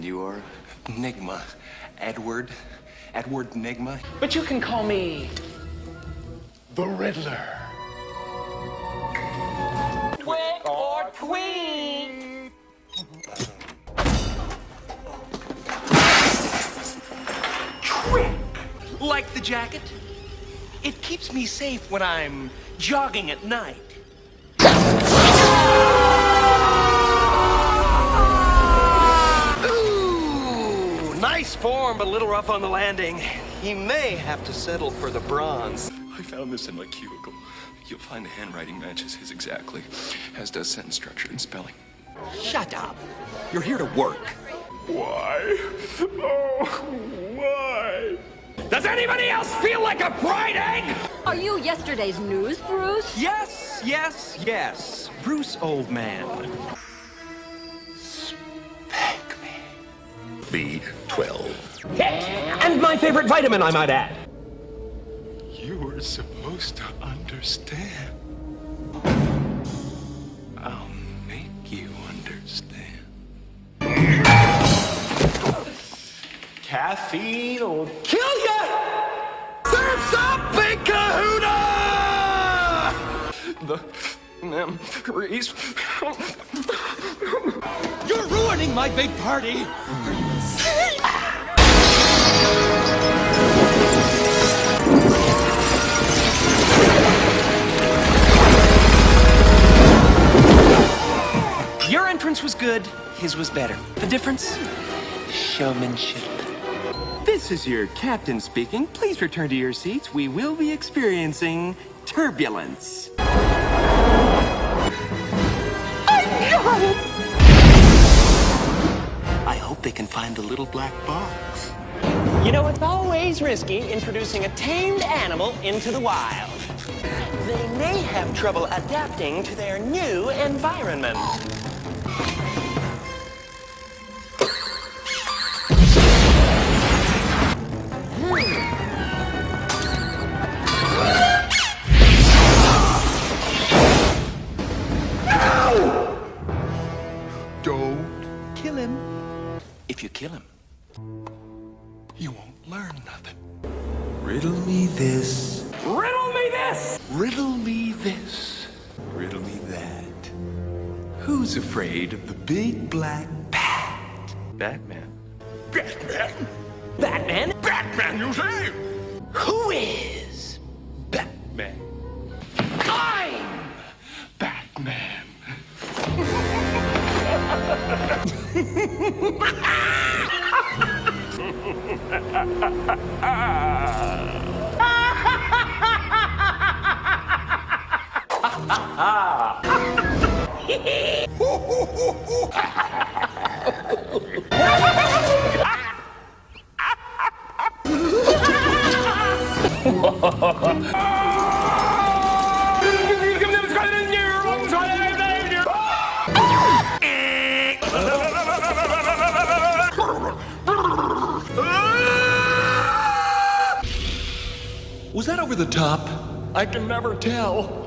And you are? Nygma. Edward. Edward Nygma. But you can call me The Riddler. Twig or Tweet. Trick! Like the jacket? It keeps me safe when I'm jogging at night. Nice form, but a little rough on the landing. He may have to settle for the bronze. I found this in my cubicle. You'll find the handwriting matches his exactly, as does sentence structure and spelling. Shut up. You're here to work. Why? Oh, why? Does anybody else feel like a fried egg? Are you yesterday's news, Bruce? Yes, yes, yes. Bruce, old man. B12. Hit! And my favorite vitamin, I might add. You were supposed to understand. I'll make you understand. Caffeine will kill you! Surf's up, Big Kahuna! The memories... You're ruining my big party! Your entrance was good, his was better. The difference? Showmanship. This is your captain speaking. Please return to your seats. We will be experiencing turbulence. I hope they can find the little black box. You know, it's always risky introducing a tamed animal into the wild. They may have trouble adapting to their new environment. Don't Kill him. If you kill him. You won't learn nothing. Riddle me this, Riddle me this! Riddle me this. riddle me that. Who's afraid of the big black bat? Batman. Batman? Batman, Batman, you say? Who is? Batman. I'm Batman. Was that over the top? I can never tell.